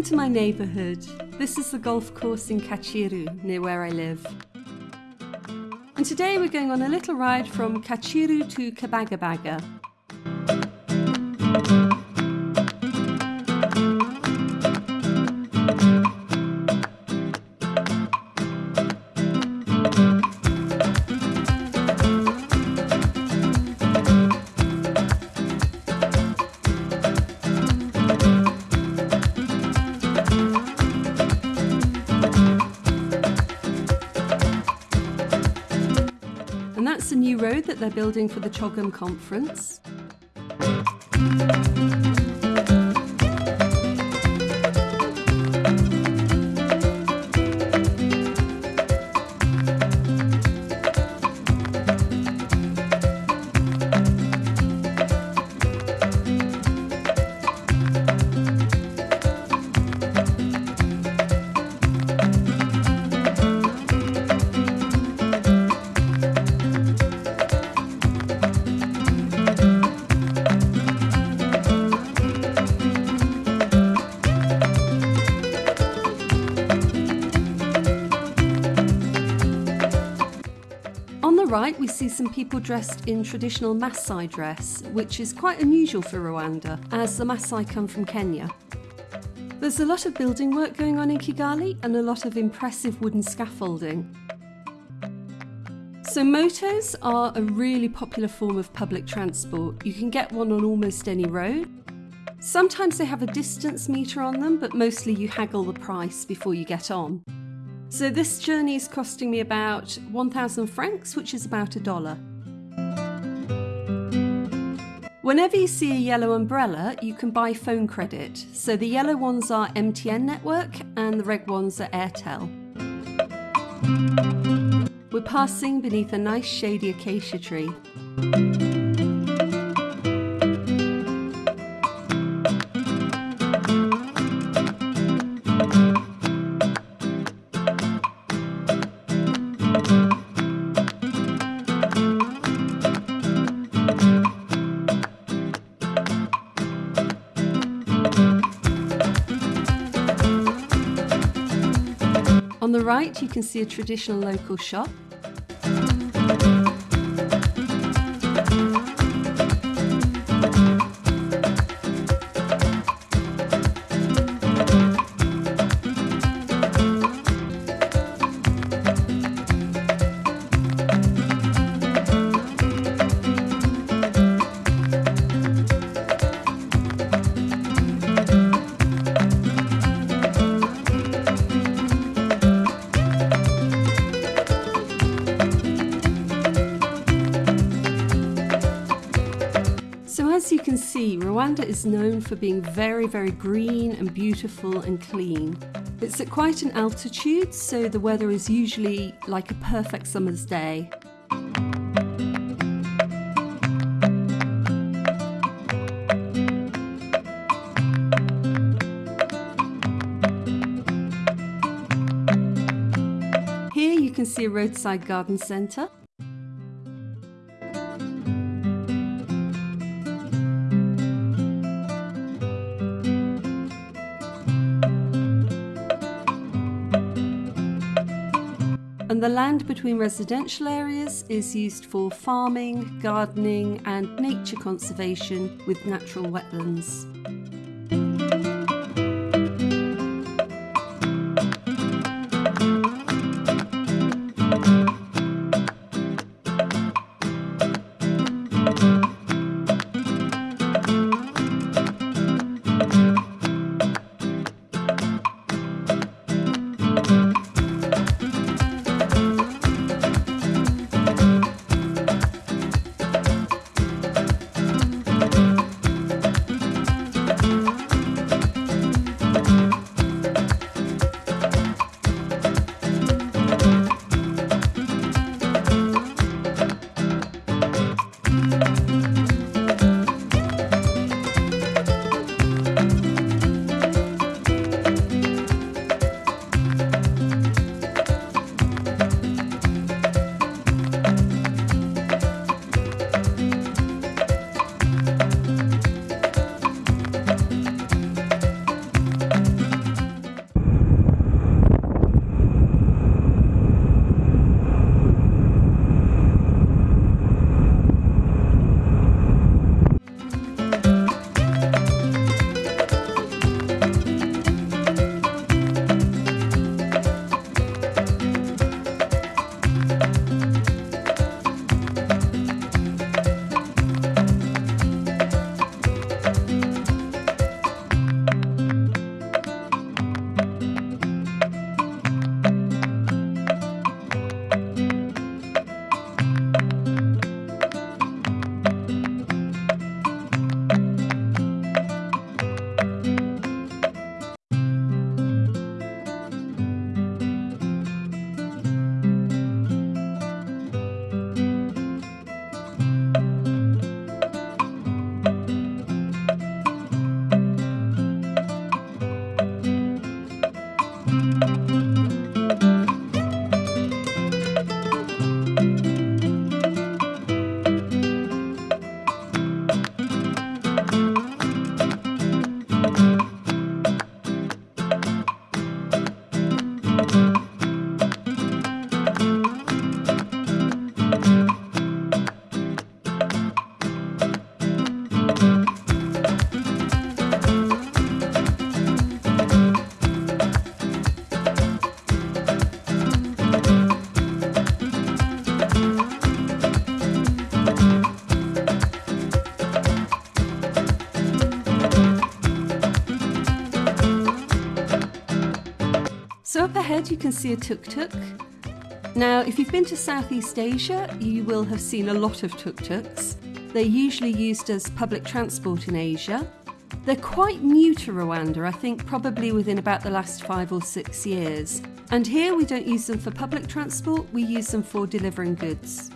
Welcome to my neighbourhood. This is the golf course in Kacyiru, near where I live. And today we're going on a little ride from Kacyiru to Kibagabaga. That's the new road that they're building for the CHOGM conference. See some people dressed in traditional Maasai dress, which is quite unusual for Rwanda, as the Maasai come from Kenya. There's a lot of building work going on in Kigali and a lot of impressive wooden scaffolding. So motos are a really popular form of public transport. You can get one on almost any road. Sometimes they have a distance meter on them, but mostly you haggle the price before you get on. So this journey is costing me about 1,000 francs, which is about a dollar. Whenever you see a yellow umbrella, you can buy phone credit. So the yellow ones are MTN network and the red ones are Airtel. We're passing beneath a nice shady acacia tree. The right, you can see a traditional local shop. As you can see, Rwanda is known for being very, very green and beautiful and clean. It's at quite an altitude, so the weather is usually like a perfect summer's day. Here you can see a roadside garden centre. The land between residential areas is used for farming, gardening, and nature conservation with natural wetlands. Up ahead you can see a tuk-tuk. Now if you've been to Southeast Asia you will have seen a lot of tuk-tuks. They're usually used as public transport in Asia. They're quite new to Rwanda, I think probably within about the last five or six years. And here we don't use them for public transport, we use them for delivering goods.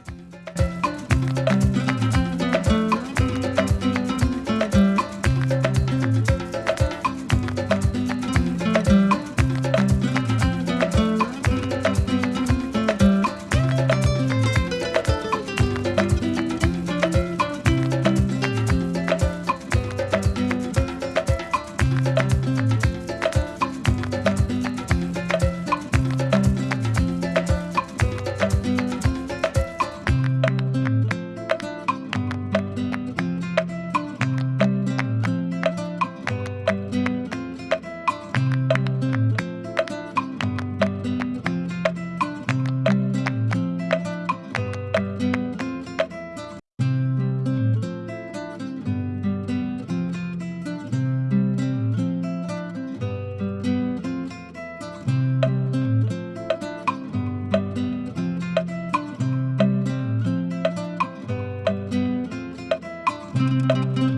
So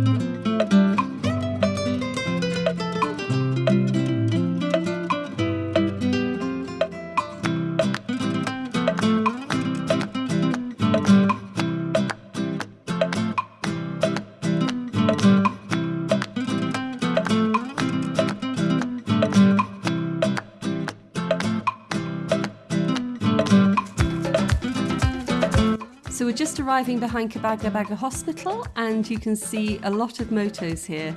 just arriving behind Kibagabaga Hospital and you can see a lot of motos here.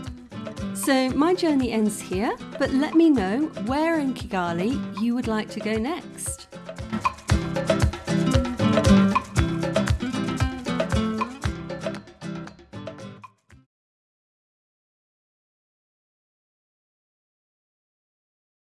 So my journey ends here, but let me know where in Kigali you would like to go next.